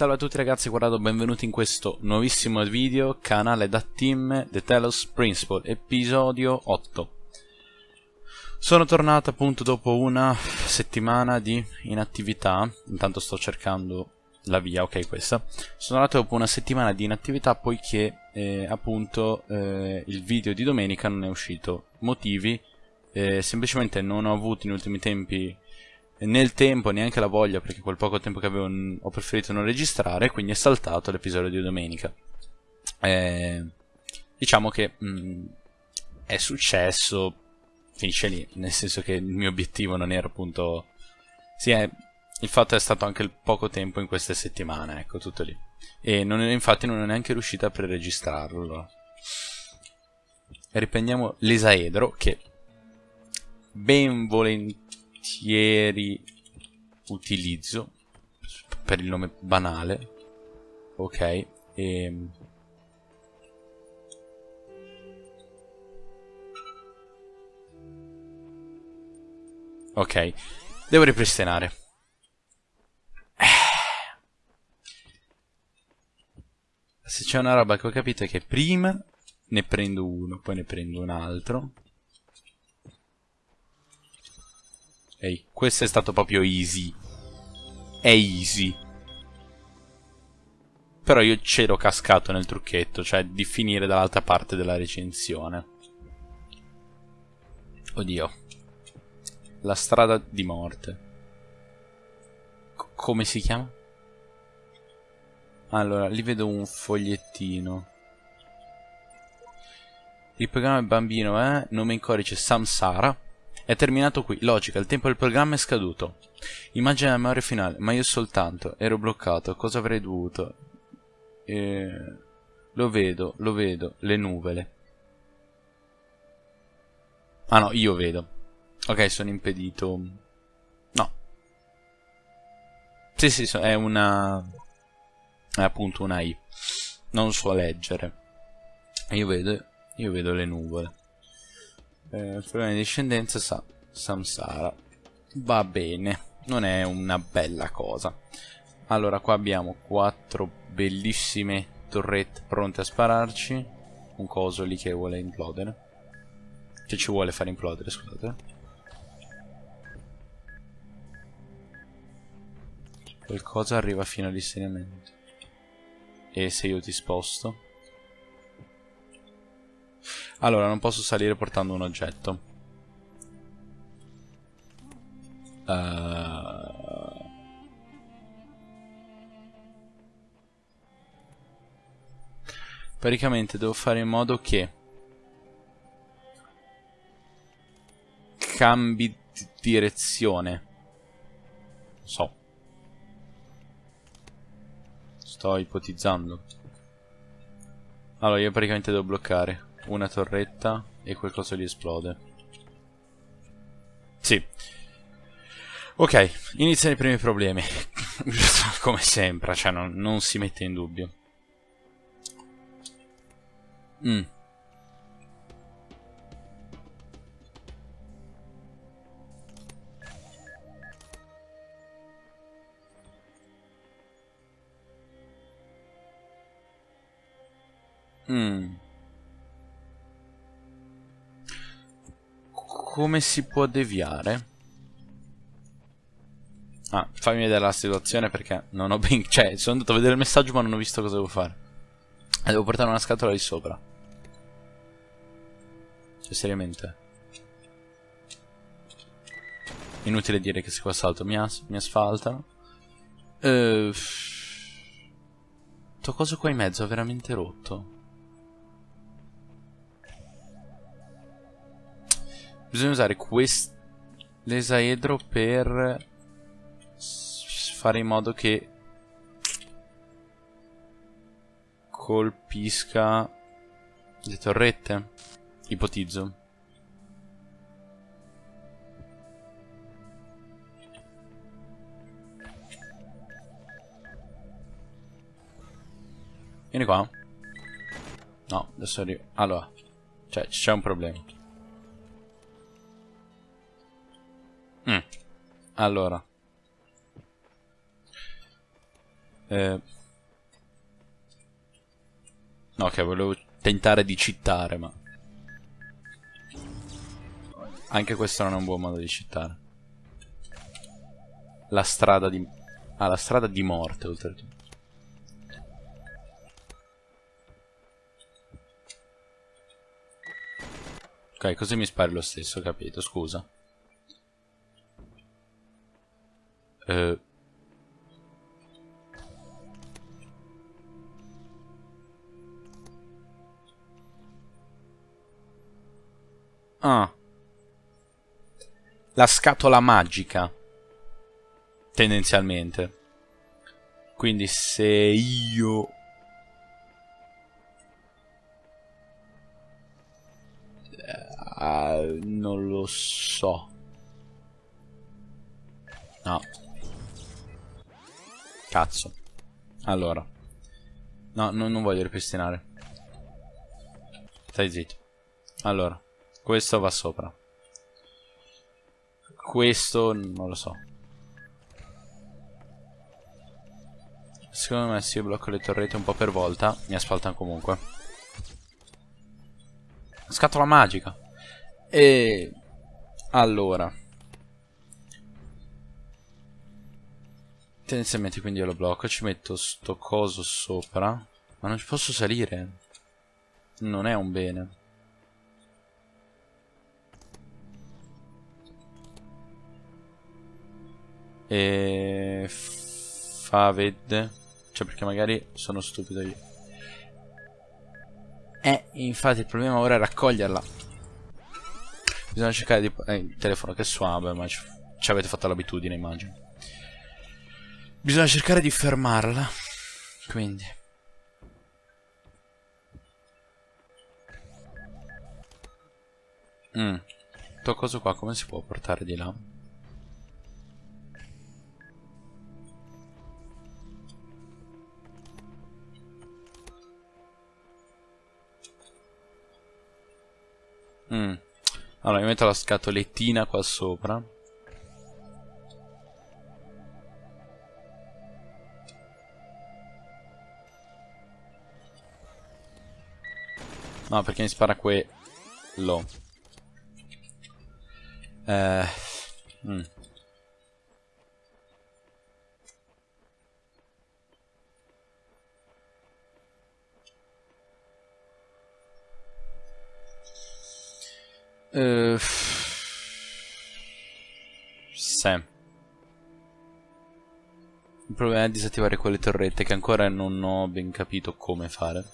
Salve a tutti ragazzi, guardate, benvenuti in questo nuovissimo video, canale da team The Telos Principle, episodio 8. Sono tornato appunto dopo una settimana di inattività, intanto sto cercando la via, ok questa. Sono tornato dopo una settimana di inattività poiché eh, appunto eh, il video di domenica non è uscito. Motivi, eh, semplicemente non ho avuto in ultimi tempi nel tempo neanche la voglia perché quel poco tempo che avevo ho preferito non registrare quindi è saltato l'episodio di domenica. Eh, diciamo che mh, mm, è successo finisce lì nel senso che il mio obiettivo non era appunto sì è, il fatto è stato anche il poco tempo in queste settimane ecco tutto lì. E non, infatti non è neanche riuscito a preregistrarlo. Riprendiamo l'esaedro che ben volentieri volentieri utilizzo per il nome banale ok e ehm. ok devo ripristinare se c'è una roba che ho capito è che prima ne prendo uno poi ne prendo un altro Ehi, questo è stato proprio easy. È easy. Però io c'ero cascato nel trucchetto, cioè di finire dall'altra parte della recensione. Oddio. La strada di morte. C come si chiama? Allora, lì vedo un fogliettino. Il programma bambino è eh? nome in codice Samsara. È terminato qui, logica, il tempo del programma è scaduto. Immagina la memoria finale, ma io soltanto, ero bloccato, cosa avrei dovuto? Eh, lo vedo, lo vedo, le nuvole. Ah no, io vedo. Ok, sono impedito. No. Sì, sì, è una... È appunto una I. Non so leggere. Io vedo, io vedo le nuvole eh, problema di discendenza sa samsara. Va bene non è una bella cosa. Allora qua abbiamo quattro bellissime torrette pronte a spararci. Un coso lì che vuole implodere. Che ci vuole far implodere scusate. Qualcosa arriva fino all'insediamento e se io ti sposto allora, non posso salire portando un oggetto. Uh... Praticamente devo fare in modo che cambi di direzione. So. Sto ipotizzando. Allora, io praticamente devo bloccare una torretta e qualcosa gli esplode. Sì. Ok, iniziano i primi problemi. Come sempre, cioè non, non, si mette in dubbio. Mm. Mm. Come si può deviare? Ah, fammi vedere la situazione perché non ho ben... Cioè, sono andato a vedere il messaggio ma non ho visto cosa devo fare. E devo portare una scatola di sopra. Cioè, seriamente. Inutile dire che se qua salto mi, as mi asfaltano. Ehm... Sto coso qua in mezzo è veramente rotto. Bisogna usare l'esaedro per fare in modo che colpisca le torrette. Ipotizzo. Vieni qua. No, adesso arrivo. Allora, cioè, c'è un problema. Allora. Eh... No, che volevo tentare di cittare, ma... Anche questo non è un buon modo di cittare. La strada di... Ah, la strada di morte, oltretutto. Ok, così mi spari lo stesso, capito, scusa. Eh... Ah. La scatola magica. Tendenzialmente. Quindi se io... Uh, non lo so. No. Cazzo. Allora. No, no non voglio ripristinare. Stai zitto. Allora. Questo va sopra. Questo non lo so. Secondo me se io blocco le torrette un po' per volta, mi asfaltano comunque. Scatola magica. E... Allora. Tendenzialmente quindi io lo blocco, ci metto sto coso sopra. Ma non ci posso salire. Non è un bene. E... Fa vedde. Cioè perché magari sono stupido io. Eh, infatti il problema ora è raccoglierla. Bisogna cercare di... Eh, il telefono che suave, ma ci, ci avete fatto l'abitudine immagino. Bisogna cercare di fermarla. Quindi. Mm. Sto coso qua come si può portare di là? Mm. Allora, mi metto la scatolettina qua sopra. No, perché mi spara quello. Eh... Mm. Uh, sì. Il problema è disattivare quelle torrette che ancora non ho ben capito come fare.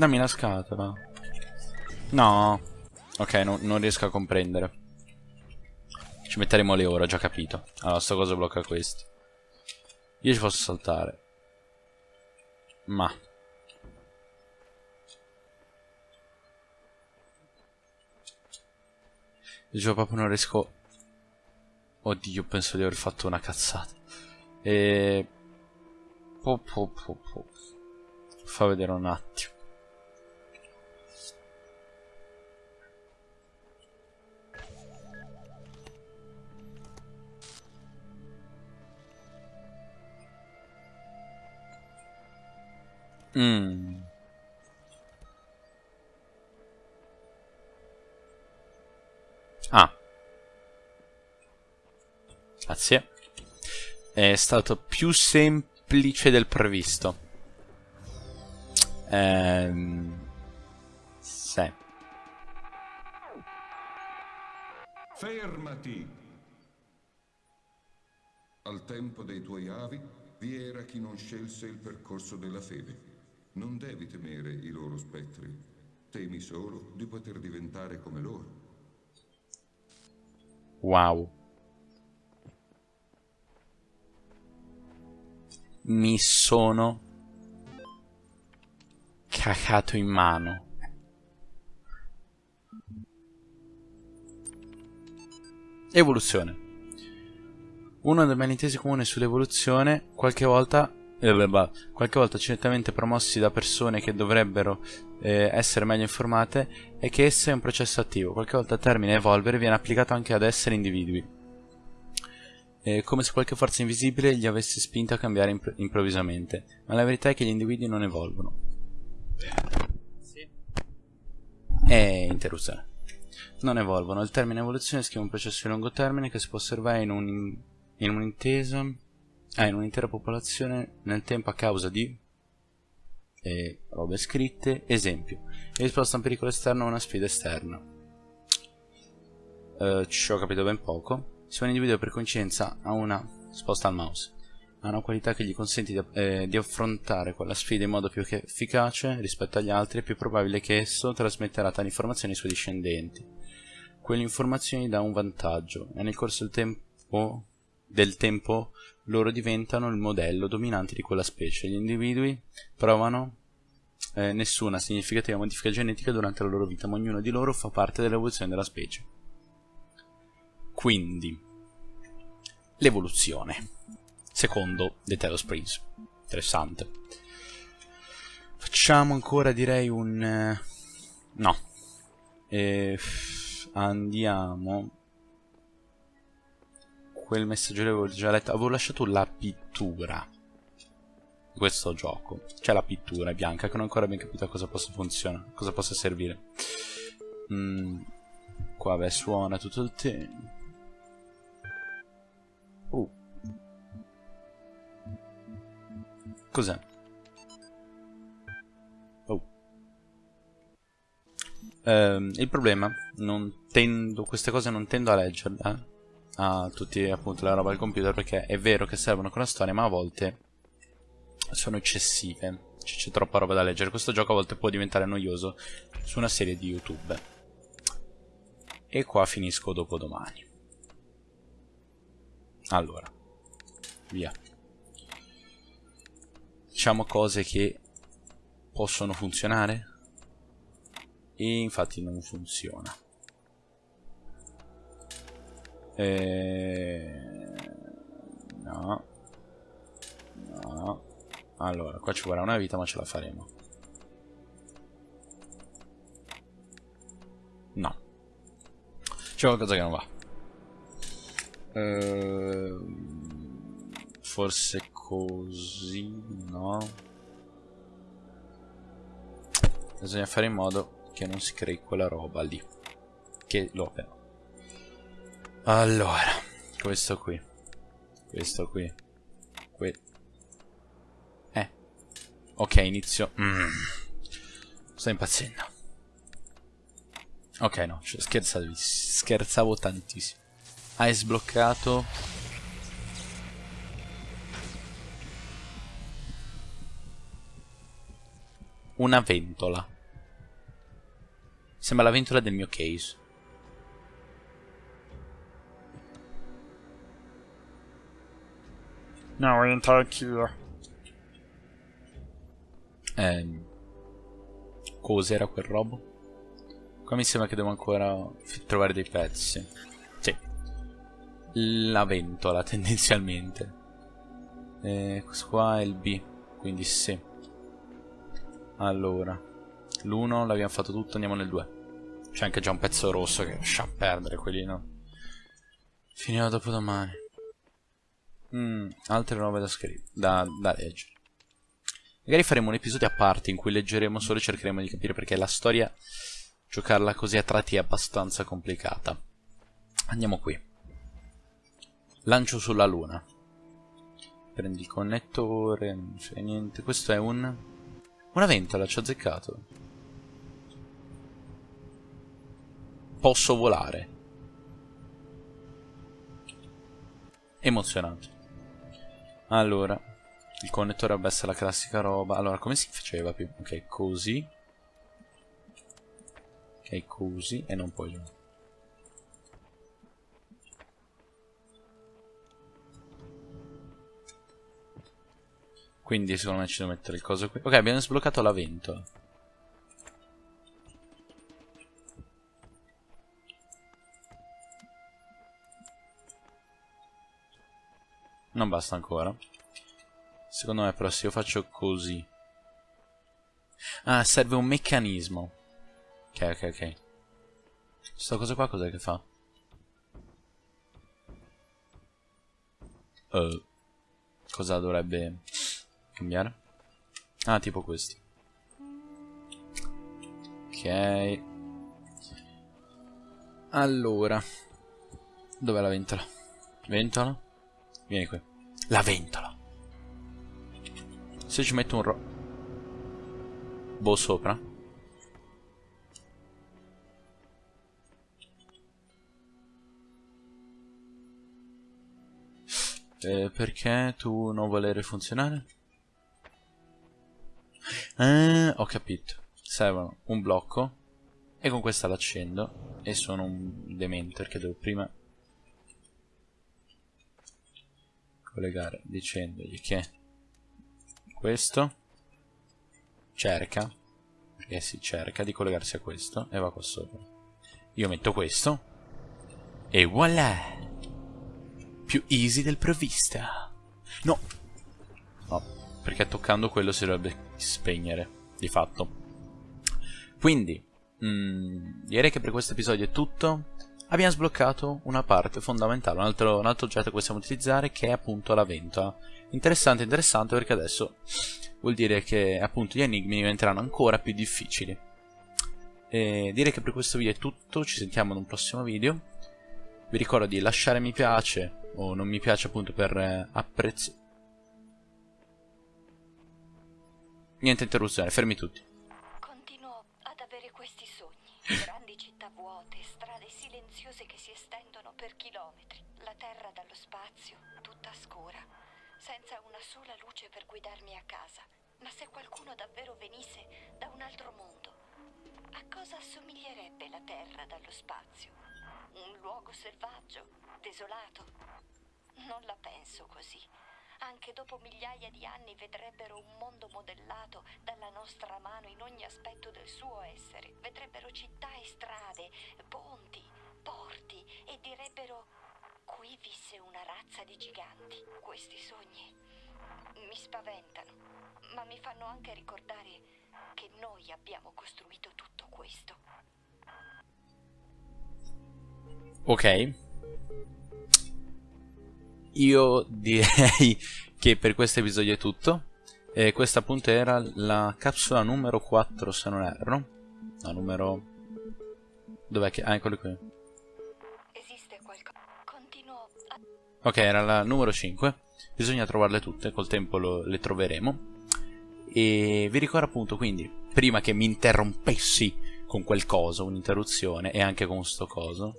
Dammi la scatola. No. Ok, no, non riesco a comprendere. Ci metteremo le ore, ho già capito. Allora, sta cosa blocca questi. Io ci posso saltare. Ma. Io proprio non riesco... Oddio, penso di aver fatto una cazzata. E... Po, po, po, po. Fa vedere un attimo. Mm. Ah. Grazie. È stato più semplice del previsto. Ehm... Sì. Fermati! Al tempo dei tuoi avi vi era chi non scelse il percorso della fede. Non devi temere i loro spettri. Temi solo di poter diventare come loro. Wow. Mi sono cacato in mano. Evoluzione. Uno dei malintesi comuni sull'evoluzione, qualche volta, eh, qualche volta accidentalmente promossi da persone che dovrebbero eh, essere meglio informate, è che essa è un processo attivo. Qualche volta il termine evolvere viene applicato anche ad essere individui. È come se qualche forza invisibile li avesse spinto a cambiare imp improvvisamente, ma la verità è che gli individui non evolvono. Sì. È interruzione. Non evolvono. Il termine evoluzione scrive un processo di lungo termine che si può osservare in, un, in un'intesa ah, in un'intera popolazione nel tempo a causa di e robe scritte. Esempio, risposta a un pericolo esterno o una sfida esterna. Uh, ci ho capito ben poco. Se un individuo per coincidenza ha una sposta al mouse ha una qualità che gli consente di, eh, di, affrontare quella sfida in modo più efficace rispetto agli altri, è più probabile che esso trasmetterà tali informazioni ai suoi discendenti. Quelle informazioni dà un vantaggio e nel corso del tempo, del tempo loro diventano il modello dominante di quella specie. Gli individui provano eh, nessuna significativa modifica genetica durante la loro vita, ma ognuno di loro fa parte dell'evoluzione della specie. Quindi, l'evoluzione. Secondo The Talos Prince. Interessante. Facciamo ancora, direi, un... Eh, no. E andiamo... Quel messaggio l'avevo già letto. Avevo lasciato la pittura di questo gioco. C'è la pittura bianca che non ho ancora ben capito a cosa possa funzionare, cosa possa servire. Mm, qua beh suona tutto il tempo. Uh. Cos'è? Um, il problema, non tendo, queste cose non tendo a leggerle eh? A tutti appunto la roba del computer perché è vero che servono con la storia ma a volte sono eccessive. C'è troppa roba da leggere. Questo gioco a volte può diventare noioso su una serie di youtube. E qua finisco dopo domani. Allora, via. Diciamo cose che possono funzionare? E infatti non funziona. Eh, no. No. Allora, qua ci vorrà una vita ma ce la faremo. No. C'è qualcosa che non va. Ehm, forse così, no? Bisogna fare in modo che non si crei quella roba lì. Che lo però. Allora, questo qui. Questo qui. Qui. Eh. Ok, inizio. Mm. Sto impazzendo. Ok, no, cioè, scherzavo, scherzavo tantissimo hai sbloccato una ventola sembra la ventola del mio case no voglio entrare anch'io ehm cos'era quel robo? qua mi sembra che devo ancora trovare dei pezzi la ventola tendenzialmente. E questo qua è il B, quindi sì. Allora, l'1 l'abbiamo fatto tutto, andiamo nel 2. C'è anche già un pezzo rosso che lascia perdere quelli no. Finiamo dopo domani. Mm, altre robe da da, da leggere. Magari faremo un episodio a parte in cui leggeremo solo e cercheremo di capire perché la storia, giocarla così a tratti è abbastanza complicata. Andiamo qui. Lancio sulla luna. Prendi il connettore, non c'è niente. Questo è un... Una ventola, ci ho azzeccato. Posso volare. Emozionante. Allora, il connettore dovrebbe essere la classica roba. Allora, come si faceva più? Ok, così. Ok, così. E non poi... Quindi secondo me ci devo mettere il coso qui. Ok, abbiamo sbloccato la ventola. Non basta ancora. Secondo me però se io faccio così. Ah, serve un meccanismo. Ok, ok, ok. Questa cosa qua cos'è che fa? Uh, cosa dovrebbe cambiare? Ah, tipo questo. Ok. Allora. Dov'è la ventola? Ventola? Vieni qui. La ventola. Se ci metto un ro... Boh sopra. Eh, perché tu non volere funzionare? Eh, ho capito. Servono un blocco. E con questa l'accendo. E sono un demente perché devo prima collegare dicendogli che questo cerca perché si cerca di collegarsi a questo e va qua sopra. Io metto questo e voilà! Più easy del provvista. No! No perché toccando quello si dovrebbe spegnere di fatto. Quindi mh, direi che per questo episodio è tutto abbiamo sbloccato una parte fondamentale, un altro, un altro oggetto che possiamo utilizzare che è appunto la ventola. Interessante, interessante perché adesso vuol dire che appunto gli enigmi diventeranno ancora più difficili. E direi che per questo video è tutto, ci sentiamo in un prossimo video. Vi ricordo di lasciare mi piace o non mi piace appunto per eh, apprezzare. Niente interruzione, fermi tutti. Continuo ad avere questi sogni. Grandi città vuote, strade silenziose che si estendono per chilometri. La terra dallo spazio, tutta scura, senza una sola luce per guidarmi a casa. Ma se qualcuno davvero venisse da un altro mondo, a cosa assomiglierebbe la terra dallo spazio? Un luogo selvaggio, desolato? Non la penso così. Anche dopo migliaia di anni vedrebbero un mondo modellato dalla nostra mano in ogni aspetto del suo essere. Vedrebbero città e strade, ponti, porti e direbbero qui visse una razza di giganti. Questi sogni mi spaventano, ma mi fanno anche ricordare che noi abbiamo costruito tutto questo. Ok. Io direi che per questo episodio è tutto. E questa appunto era la capsula numero 4 se non erro. La numero... Dov'è che... Ah, eccolo qui. Ok, era la numero 5. Bisogna trovarle tutte, col tempo lo, le troveremo. E vi ricordo appunto quindi, prima che mi interrompessi con quel coso, un'interruzione, e anche con sto coso,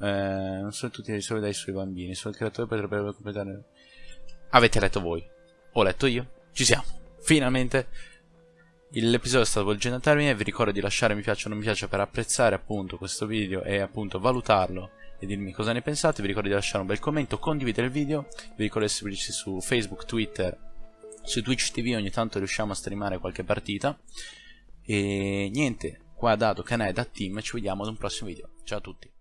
eh, non sono tutti risolvi dai suoi bambini, solo il creatore potrebbe completare... Avete letto voi, ho letto io, ci siamo, finalmente. L'episodio sta volgendo a termine, vi ricordo di lasciare mi piace o non mi piace per apprezzare appunto questo video e appunto valutarlo e dirmi cosa ne pensate, vi ricordo di lasciare un bel commento, condividere il video, vi ricordo di seguirci su Facebook, Twitter, su Twitch TV ogni tanto riusciamo a streamare qualche partita. E niente, qua da Dado, Canè, da Team, ci vediamo ad un prossimo video, ciao a tutti.